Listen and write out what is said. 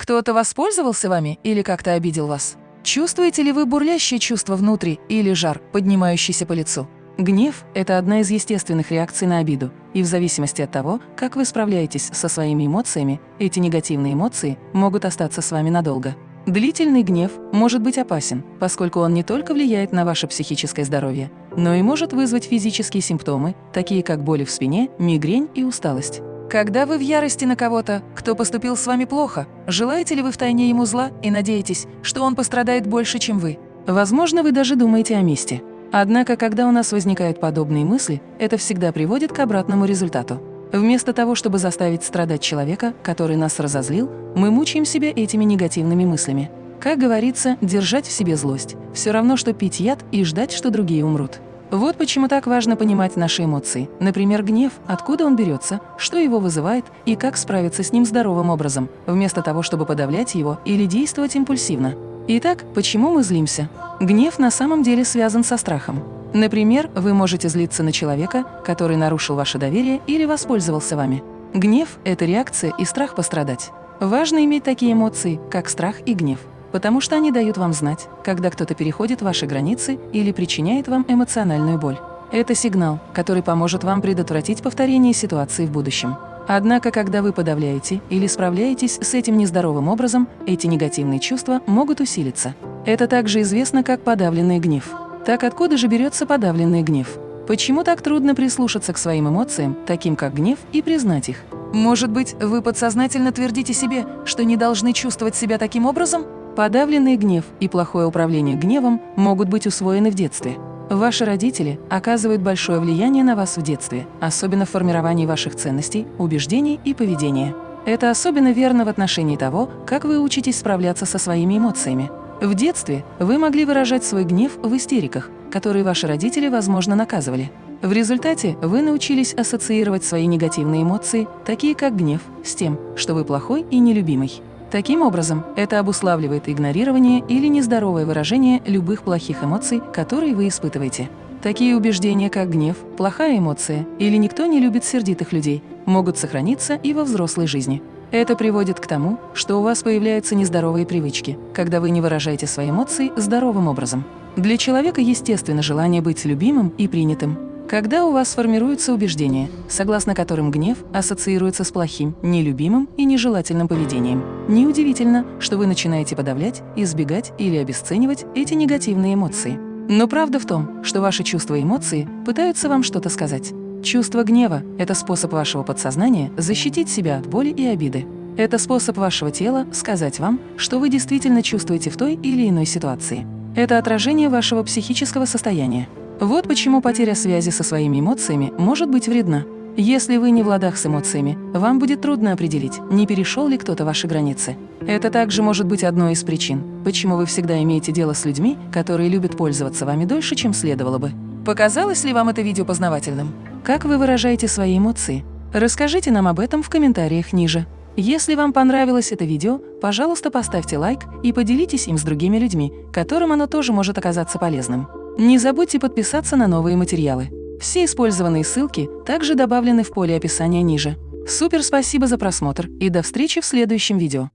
Кто-то воспользовался вами или как-то обидел вас? Чувствуете ли вы бурлящее чувство внутри или жар, поднимающийся по лицу? Гнев – это одна из естественных реакций на обиду, и в зависимости от того, как вы справляетесь со своими эмоциями, эти негативные эмоции могут остаться с вами надолго. Длительный гнев может быть опасен, поскольку он не только влияет на ваше психическое здоровье, но и может вызвать физические симптомы, такие как боли в спине, мигрень и усталость. Когда вы в ярости на кого-то, кто поступил с вами плохо, желаете ли вы втайне ему зла и надеетесь, что он пострадает больше, чем вы? Возможно, вы даже думаете о мести. Однако, когда у нас возникают подобные мысли, это всегда приводит к обратному результату. Вместо того, чтобы заставить страдать человека, который нас разозлил, мы мучаем себя этими негативными мыслями. Как говорится, держать в себе злость – все равно, что пить яд и ждать, что другие умрут. Вот почему так важно понимать наши эмоции. Например, гнев, откуда он берется, что его вызывает и как справиться с ним здоровым образом, вместо того, чтобы подавлять его или действовать импульсивно. Итак, почему мы злимся? Гнев на самом деле связан со страхом. Например, вы можете злиться на человека, который нарушил ваше доверие или воспользовался вами. Гнев – это реакция и страх пострадать. Важно иметь такие эмоции, как страх и гнев потому что они дают вам знать, когда кто-то переходит ваши границы или причиняет вам эмоциональную боль. Это сигнал, который поможет вам предотвратить повторение ситуации в будущем. Однако, когда вы подавляете или справляетесь с этим нездоровым образом, эти негативные чувства могут усилиться. Это также известно как подавленный гнев. Так откуда же берется подавленный гнев? Почему так трудно прислушаться к своим эмоциям, таким как гнев, и признать их? Может быть, вы подсознательно твердите себе, что не должны чувствовать себя таким образом? Подавленный гнев и плохое управление гневом могут быть усвоены в детстве. Ваши родители оказывают большое влияние на вас в детстве, особенно в формировании ваших ценностей, убеждений и поведения. Это особенно верно в отношении того, как вы учитесь справляться со своими эмоциями. В детстве вы могли выражать свой гнев в истериках, которые ваши родители, возможно, наказывали. В результате вы научились ассоциировать свои негативные эмоции, такие как гнев, с тем, что вы плохой и нелюбимый. Таким образом, это обуславливает игнорирование или нездоровое выражение любых плохих эмоций, которые вы испытываете. Такие убеждения, как гнев, плохая эмоция или никто не любит сердитых людей, могут сохраниться и во взрослой жизни. Это приводит к тому, что у вас появляются нездоровые привычки, когда вы не выражаете свои эмоции здоровым образом. Для человека естественно желание быть любимым и принятым, когда у вас формируются убеждения, согласно которым гнев ассоциируется с плохим, нелюбимым и нежелательным поведением, неудивительно, что вы начинаете подавлять, избегать или обесценивать эти негативные эмоции. Но правда в том, что ваши чувства и эмоции пытаются вам что-то сказать. Чувство гнева – это способ вашего подсознания защитить себя от боли и обиды. Это способ вашего тела сказать вам, что вы действительно чувствуете в той или иной ситуации. Это отражение вашего психического состояния. Вот почему потеря связи со своими эмоциями может быть вредна. Если вы не в ладах с эмоциями, вам будет трудно определить, не перешел ли кто-то ваши границы. Это также может быть одной из причин, почему вы всегда имеете дело с людьми, которые любят пользоваться вами дольше, чем следовало бы. Показалось ли вам это видео познавательным? Как вы выражаете свои эмоции? Расскажите нам об этом в комментариях ниже. Если вам понравилось это видео, пожалуйста, поставьте лайк и поделитесь им с другими людьми, которым оно тоже может оказаться полезным. Не забудьте подписаться на новые материалы. Все использованные ссылки также добавлены в поле описания ниже. Супер спасибо за просмотр и до встречи в следующем видео.